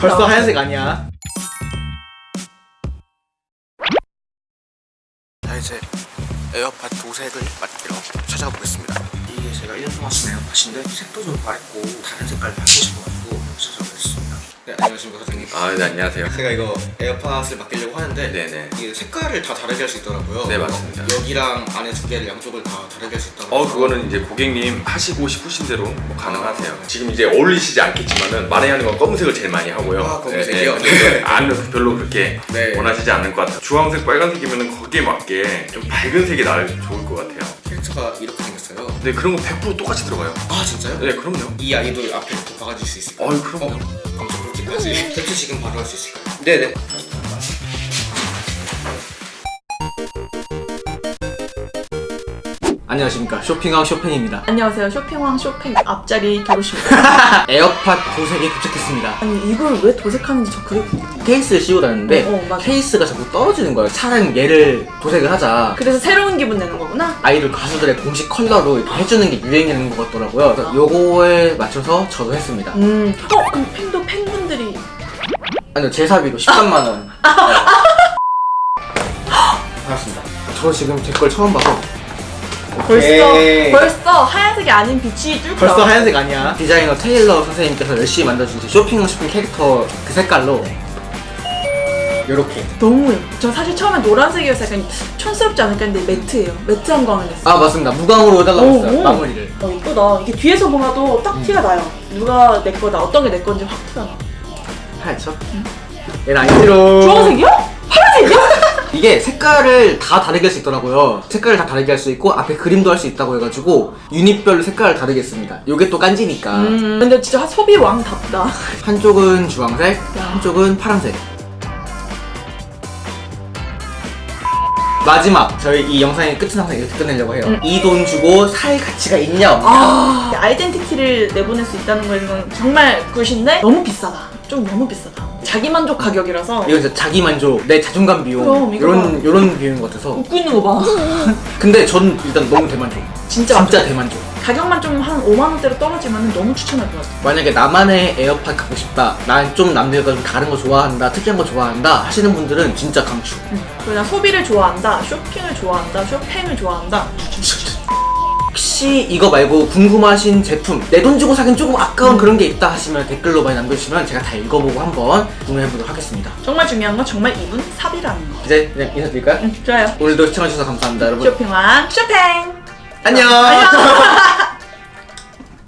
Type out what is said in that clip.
벌써 하얀색 아니야. 자 이제 에어팟 도색을 맡기러 찾아가 보겠습니다. 이게 제가 1년 동안 쓴 에어팟인데 색도 좀 밝고 다른 색깔을 하고 싶어가지고. 찾아보겠습니다 네 안녕하십니까 사장님 아, 네, 안녕하세요. 제가 이거 에어팟을 맡기려고 하는데 네네. 이게 색깔을 다 다르게 할 수 있더라고요 네, 맞습니다. 여기랑 안에 두 개를 양쪽을 다 다르게 할 수 있다고 어, 그거는 이제 고객님 하시고 싶으신 대로 뭐 가능하세요. 지금 이제 어울리시지 않겠지만은 많이 하는 건 검은색을 제일 많이 하고요. 아, 검은색이요? 네, 네. 안은 별로 그렇게 네. 원하시지 않을 것 같아요. 주황색, 빨간색이면은 거기에 맞게 좀 밝은 색이 나을 좋을 것 같아요. 캐릭터가 이렇게 생겼어요 근데 그런 거 100% 똑같이 들어가요. 아 진짜요? 네, 그럼요. 이 아이돌 앞에부터 박아줄 수 있을까요? 어이, 그럼요. 어? 그렇게까지 캡처 지금 바로 할 수 있을까요? 네네. 안녕하십니까 쇼핑왕 쇼팽입니다 안녕하세요 쇼핑왕 쇼팽 앞자리 겨루십니다 에어팟 도색이 도착했습니다 아니 이걸 왜 도색하는지 저 그게 케이스를 씌우고 다녔는데 어, 어. 케이스가 자꾸 떨어지는 거예요 차라리 얘를 도색을 하자 그래서 새로운 기분 내는 거구나? 아이돌 가수들의 공식 컬러로 이렇게 해주는 게 유행인 것 같더라고요 그래서 요거에 맞춰서 저도 했습니다 음. 어? 그럼 팬도 팬분들이 아니요 제 사비로 13만원. 네. 반갑습니다. 저 지금 제 걸 처음 봐서. 벌써 오케이. 벌써 하얀색이 아닌 빛이 뚫고 벌써. 하얀색 아니야. 디자이너 테일러 선생님께서 열심히 만들어준 제 쇼핑 쇼팽 캐릭터 그 색깔로. 요렇게. 너무 예뻐. 전 사실 처음에 노란색이어서 약간 촌스럽지 않을까 했는데 matte예요. matte한 광을 냈어요. 아 맞습니다. 무광으로 해달라고 오, 했어요. 오. 마무리를. 어 이쁘다. 이게 뒤에서 봐도 딱 티가 나요. 누가 내 거다 어떤 게 내 건지 확 티가 나 하얗죠? 얘는 아이티로. 주황색이야? 파란색이야? 이게 색깔을 다 다르게 할 수 있더라고요. 색깔을 다 다르게 할 수 있고 앞에 그림도 할 수 있다고 해가지고 유닛별로 색깔을 다르게 했습니다. 요게 또 깐지니까. 음. 근데 진짜 소비 왕답다. 한쪽은 주황색 야. 한쪽은 파란색. 마지막 저희 이 영상의 끝은 항상 이렇게 끝내려고 해요. 음. 이돈 주고 살 가치가 있냐 없냐. 아. 아이덴티티를 내보낼 수 있다는 거는 정말 굿인데 너무 비싸다 좀 너무 비싸다. 자기 만족 가격이라서. 이건 진짜 자기 만족, 내 자존감 비용. 그럼, 이거 이런 이런 비용인 것 같아서. 웃고 있는 거봐. 근데 전 일단 너무 대만족. 진짜 진짜 대만족. 가격만 좀 한 5만 원대로 떨어지면 너무 추천할 것 같아. 만약에 나만의 에어팟 갖고 싶다. 난 좀 남들과 좀 다른 거 좋아한다 특이한 거 좋아한다 하시는 분들은 진짜 강추. 그냥 소비를 좋아한다 쇼핑을 좋아한다 쇼팽을 좋아한다 혹시 이거 말고 궁금하신 제품 내 돈 주고 사긴 조금 아까운 그런 게 있다 하시면 댓글로 많이 남겨주시면 제가 다 읽어보고 한번 구매해보도록 하겠습니다. 정말 중요한 건 정말 이분 사비라는 거. 이제 그냥 인사드릴까요? 응, 좋아요. 오늘도 시청해주셔서 감사합니다 여러분. 쇼핑왕 쇼팽! 안녕! 안녕